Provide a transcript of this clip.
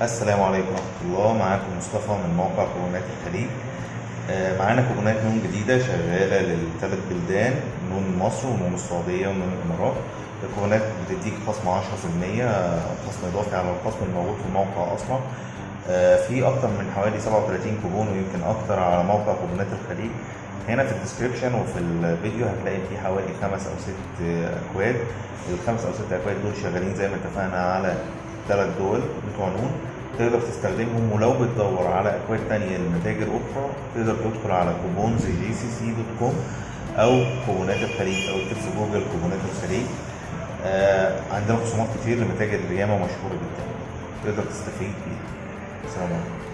السلام عليكم ورحمة الله. معاكم مصطفى من موقع كوبونات الخليج. آه، معانا كوبونات نون جديدة شغالة للثلاث بلدان نون مصر ونون السعودية ونون الإمارات. الكوبونات بتديك خصم 10% خصم إضافي على الخصم الموجود في الموقع أصلا. آه، في أكتر من حوالي 37 كوبون ويمكن أكتر على موقع كوبونات الخليج. هنا في ال description وفي الفيديو هتلاقي في حوالي خمس أو ست أكواد. الخمس أو ست أكواد دول شغالين زي ما اتفقنا على ثلاث دول بتوع نون تقدر تستخدمهم ولو بتدور على أكواد تانية لمتاجر أخرى تقدر تدخل على coupons gcc dot com أو كوبونات الخليج أو تكتب في جوجل كوبونات الخليج. آه عندنا خصومات كتير لمتاجر ياما مشهورة جدا تقدر تستفيد بيها. السلام عليكم.